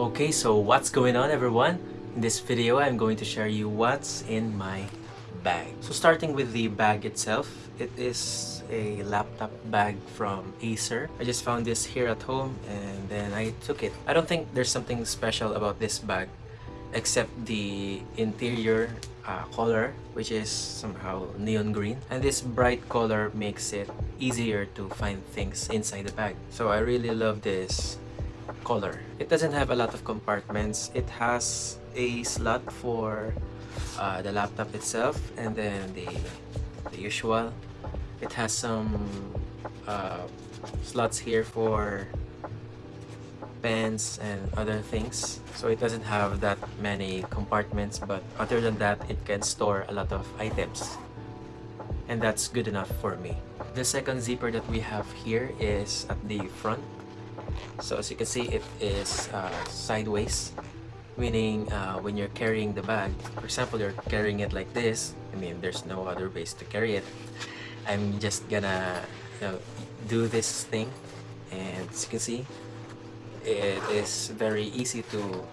Okay, so what's going on everyone? In this video, I'm going to share you what's in my bag. So starting with the bag itself, it is a laptop bag from Acer. I just found this here at home and then I took it. I don't think there's something special about this bag except the interior uh, color which is somehow neon green and this bright color makes it easier to find things inside the bag so I really love this color. It doesn't have a lot of compartments. It has a slot for uh, the laptop itself and then the, the usual. It has some uh, slots here for pens and other things. So it doesn't have that many compartments but other than that it can store a lot of items. And that's good enough for me. The second zipper that we have here is at the front so as you can see it is uh, sideways meaning uh, when you're carrying the bag for example you're carrying it like this I mean there's no other ways to carry it I'm just gonna you know, do this thing and as you can see it is very easy to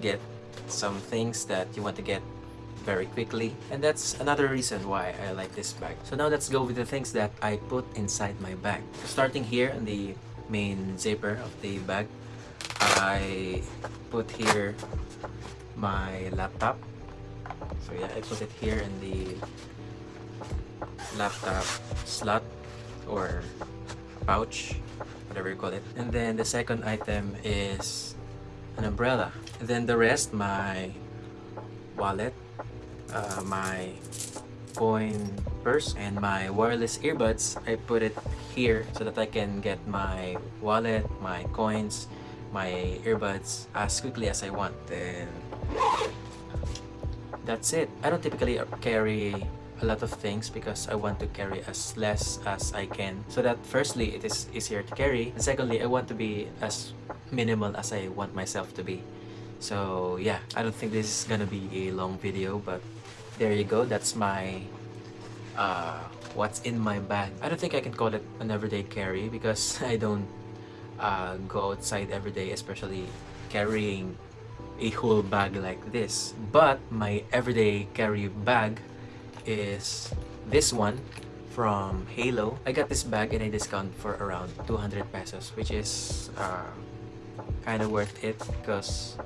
get some things that you want to get very quickly and that's another reason why I like this bag. So now let's go with the things that I put inside my bag. Starting here in the main zipper of the bag, I put here my laptop. So yeah, I put it here in the laptop slot or pouch whatever you call it. And then the second item is an umbrella. And then the rest, my wallet, uh, my coin purse, and my wireless earbuds, I put it here so that I can get my wallet, my coins, my earbuds as quickly as I want. Then that's it. I don't typically carry a lot of things because I want to carry as less as I can so that firstly it is easier to carry and secondly I want to be as minimal as I want myself to be so yeah I don't think this is gonna be a long video but there you go that's my uh, what's in my bag. I don't think I can call it an everyday carry because I don't uh, go outside every day especially carrying a whole bag like this. But my everyday carry bag is this one from Halo. I got this bag in a discount for around 200 pesos which is uh, kind of worth it because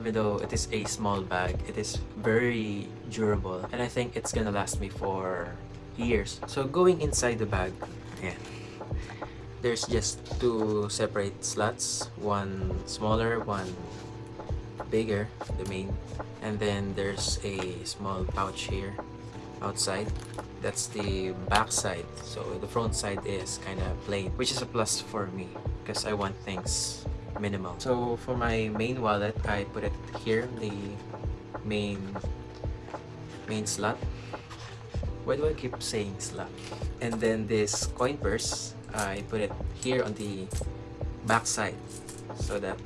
even though it is a small bag, it is very durable. And I think it's gonna last me for years. So going inside the bag, yeah, there's just two separate slots, one smaller, one bigger, the main, and then there's a small pouch here outside. That's the back side. So the front side is kind of plain which is a plus for me because I want things minimal. So for my main wallet I put it here the main main slot why do I keep saying slap? and then this coin purse I put it here on the back side so that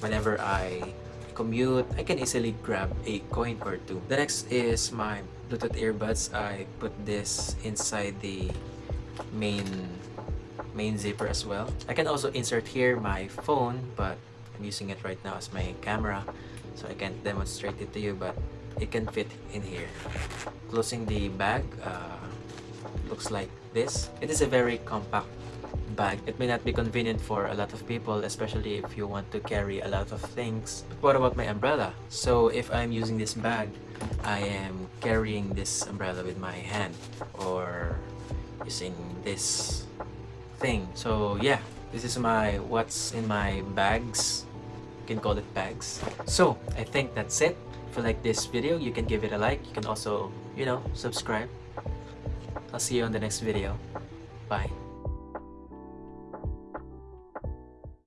whenever I commute, I can easily grab a coin or two. The next is my Bluetooth earbuds. I put this inside the main main zipper as well. I can also insert here my phone, but I'm using it right now as my camera, so I can't demonstrate it to you, but it can fit in here. Closing the bag, uh, looks like this. It is a very compact bag. It may not be convenient for a lot of people, especially if you want to carry a lot of things. But what about my umbrella? So if I'm using this bag, I am carrying this umbrella with my hand or using this thing. So yeah, this is my what's in my bags. You can call it bags. So I think that's it. If you like this video, you can give it a like. You can also, you know, subscribe. I'll see you on the next video. Bye.